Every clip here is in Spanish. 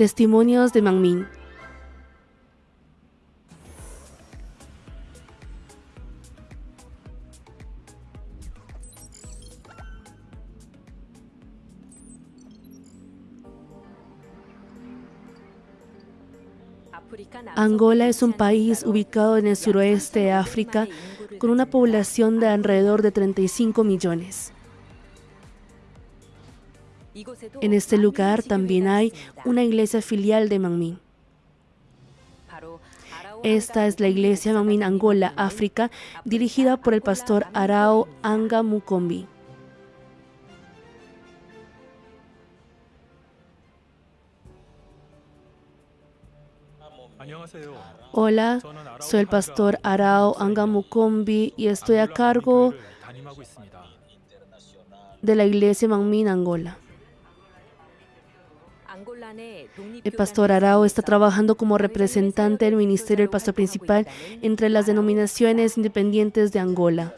Testimonios de Mangmin. Angola es un país ubicado en el suroeste de África con una población de alrededor de 35 millones. En este lugar también hay una iglesia filial de Mangmin. Esta es la iglesia Mangmin Angola, África, dirigida por el pastor Arao Anga Mukombi. Hola, soy el pastor Arao Angamukombi y estoy a cargo de la iglesia Mangmin Angola. El pastor Arao está trabajando como representante del ministerio del pastor principal entre las denominaciones independientes de Angola.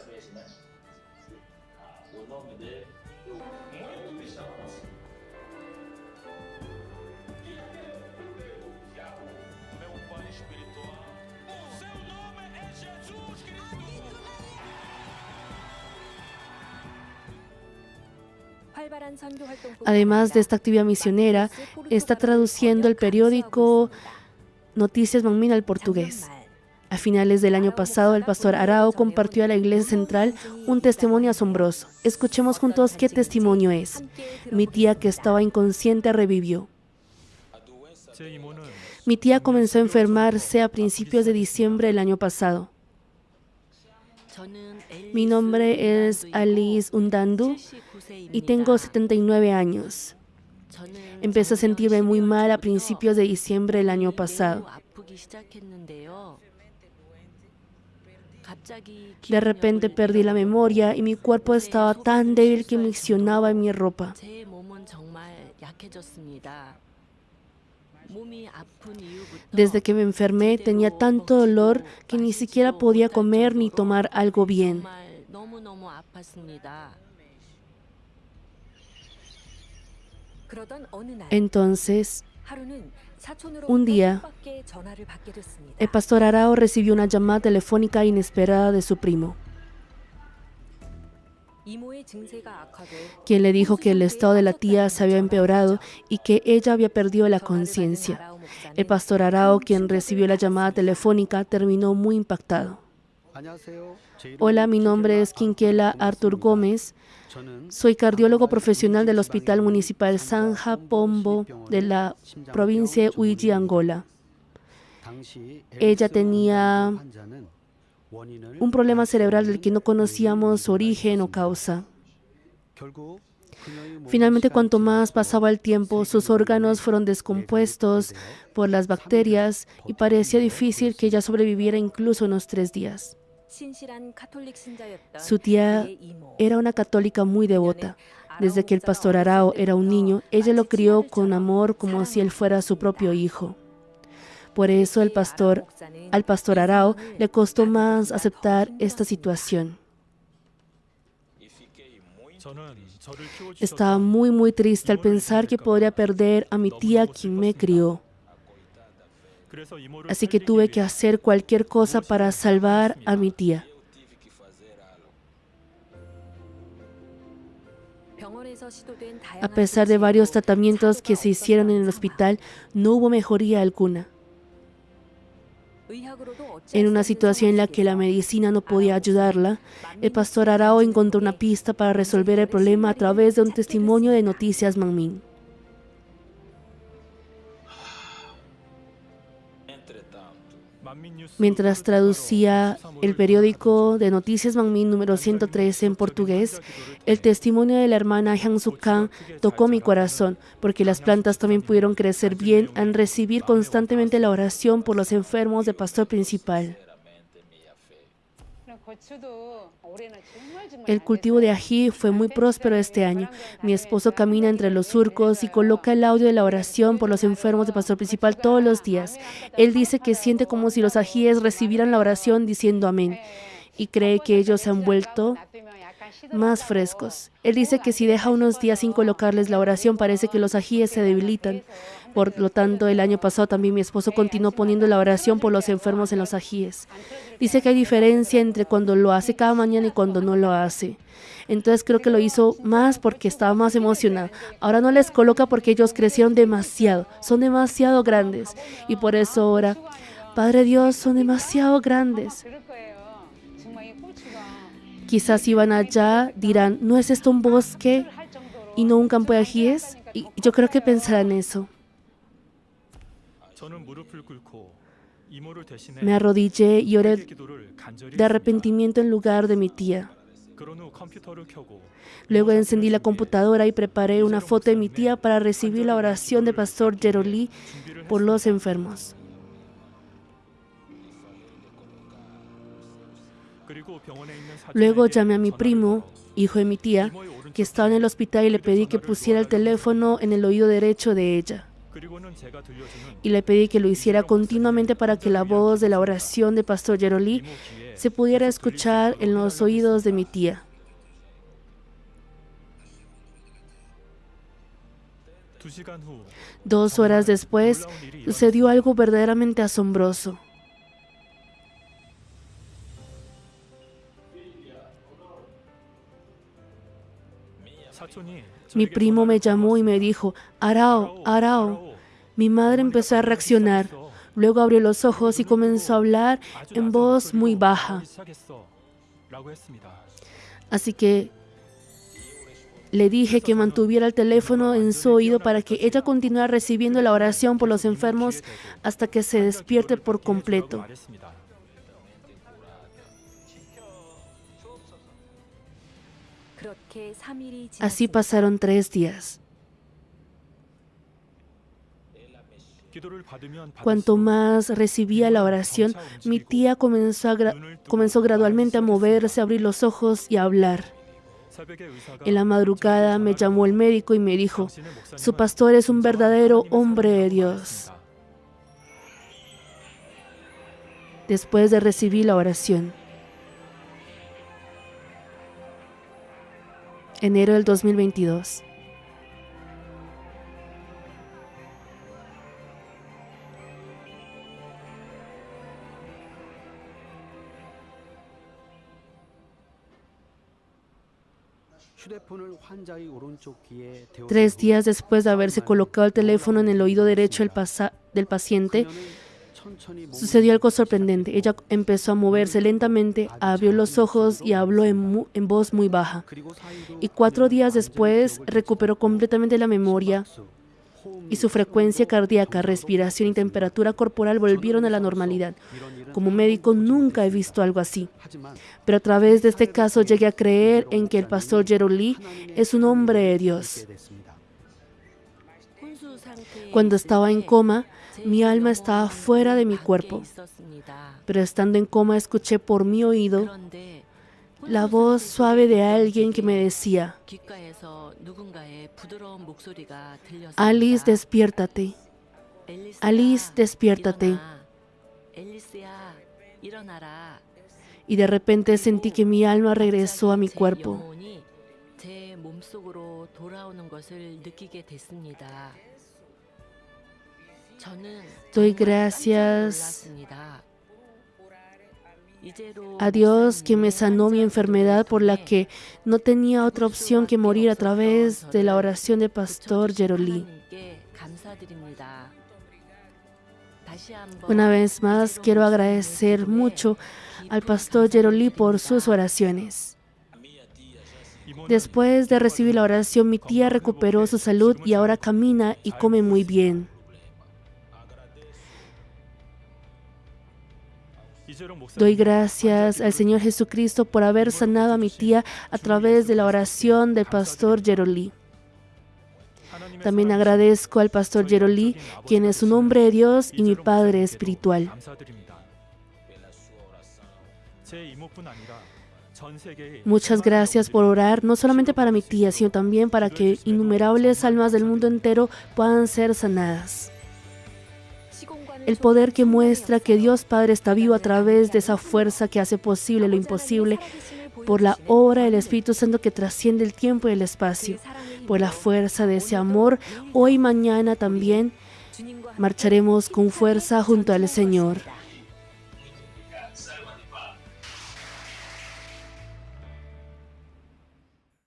Además de esta actividad misionera, está traduciendo el periódico Noticias Mangmin al portugués. A finales del año pasado, el pastor Arao compartió a la iglesia central un testimonio asombroso. Escuchemos juntos qué testimonio es. Mi tía que estaba inconsciente revivió. Mi tía comenzó a enfermarse a principios de diciembre del año pasado. Mi nombre es Alice Undandu y tengo 79 años. Empecé a sentirme muy mal a principios de diciembre del año pasado. De repente perdí la memoria y mi cuerpo estaba tan débil que miccionaba en mi ropa. Desde que me enfermé tenía tanto dolor que ni siquiera podía comer ni tomar algo bien. Entonces, un día, el pastor Arao recibió una llamada telefónica inesperada de su primo, quien le dijo que el estado de la tía se había empeorado y que ella había perdido la conciencia. El pastor Arao, quien recibió la llamada telefónica, terminó muy impactado. Hola, mi nombre es Quinquela Artur Gómez. Soy cardiólogo profesional del Hospital Municipal Sanja Pombo de la provincia de Uiji, Angola. Ella tenía un problema cerebral del que no conocíamos origen o causa. Finalmente, cuanto más pasaba el tiempo, sus órganos fueron descompuestos por las bacterias y parecía difícil que ella sobreviviera incluso unos tres días. Su tía era una católica muy devota. Desde que el pastor Arao era un niño, ella lo crió con amor como si él fuera su propio hijo. Por eso el pastor, al pastor Arao le costó más aceptar esta situación. Estaba muy, muy triste al pensar que podría perder a mi tía quien me crió. Así que tuve que hacer cualquier cosa para salvar a mi tía. A pesar de varios tratamientos que se hicieron en el hospital, no hubo mejoría alguna. En una situación en la que la medicina no podía ayudarla, el pastor Arao encontró una pista para resolver el problema a través de un testimonio de Noticias Mangmin. Mientras traducía el periódico de Noticias Mangmin número 113 en portugués, el testimonio de la hermana Hyang Suk Kang tocó mi corazón, porque las plantas también pudieron crecer bien al recibir constantemente la oración por los enfermos de pastor principal. El cultivo de ají fue muy próspero este año. Mi esposo camina entre los surcos y coloca el audio de la oración por los enfermos de pastor principal todos los días. Él dice que siente como si los ajíes recibieran la oración diciendo amén y cree que ellos se han vuelto más frescos. Él dice que si deja unos días sin colocarles la oración, parece que los ajíes se debilitan. Por lo tanto, el año pasado también mi esposo continuó poniendo la oración por los enfermos en los ajíes. Dice que hay diferencia entre cuando lo hace cada mañana y cuando no lo hace. Entonces creo que lo hizo más porque estaba más emocionado. Ahora no les coloca porque ellos crecieron demasiado, son demasiado grandes. Y por eso ahora, Padre Dios, son demasiado grandes. Quizás si allá dirán, ¿no es esto un bosque y no un campo de ajíes? Y yo creo que pensarán eso. Me arrodillé y oré de arrepentimiento en lugar de mi tía. Luego encendí la computadora y preparé una foto de mi tía para recibir la oración del pastor Jerolí por los enfermos. Luego llamé a mi primo, hijo de mi tía, que estaba en el hospital y le pedí que pusiera el teléfono en el oído derecho de ella. Y le pedí que lo hiciera continuamente para que la voz de la oración de Pastor Jerolí se pudiera escuchar en los oídos de mi tía. Dos horas después, sucedió algo verdaderamente asombroso. Mi primo me llamó y me dijo, Arao, Arao. Mi madre empezó a reaccionar. Luego abrió los ojos y comenzó a hablar en voz muy baja. Así que le dije que mantuviera el teléfono en su oído para que ella continuara recibiendo la oración por los enfermos hasta que se despierte por completo. Así pasaron tres días. Cuanto más recibía la oración, mi tía comenzó, comenzó gradualmente a moverse, a abrir los ojos y a hablar. En la madrugada me llamó el médico y me dijo, su pastor es un verdadero hombre de Dios. Después de recibir la oración, enero del 2022. Tres días después de haberse colocado el teléfono en el oído derecho del paciente, Sucedió algo sorprendente. Ella empezó a moverse lentamente, abrió los ojos y habló en, voz muy baja. Y cuatro días después recuperó completamente la memoria y su frecuencia cardíaca, respiración y temperatura corporal volvieron a la normalidad. Como médico nunca he visto algo así. Pero a través de este caso llegué a creer en que el pastor Jerolí es un hombre de Dios. Cuando estaba en coma, mi alma estaba fuera de mi cuerpo, pero estando en coma escuché por mi oído la voz suave de alguien que me decía, Alice, despiértate. Alice, despiértate. Y de repente sentí que mi alma regresó a mi cuerpo. Doy gracias a Dios que me sanó mi enfermedad por la que no tenía otra opción que morir a través de la oración del pastor Jerolí. Una vez más quiero agradecer mucho al pastor Jerolí por sus oraciones. Después de recibir la oración, mi tía recuperó su salud y ahora camina y come muy bien. Doy gracias al Señor Jesucristo por haber sanado a mi tía a través de la oración del pastor Jerolí. También agradezco al pastor Jerolí, quien es un hombre de Dios y mi padre espiritual. Muchas gracias por orar, no solamente para mi tía, sino también para que innumerables almas del mundo entero puedan ser sanadas el poder que muestra que Dios Padre está vivo a través de esa fuerza que hace posible lo imposible, por la obra del Espíritu Santo que trasciende el tiempo y el espacio, por la fuerza de ese amor, hoy y mañana también marcharemos con fuerza junto al Señor.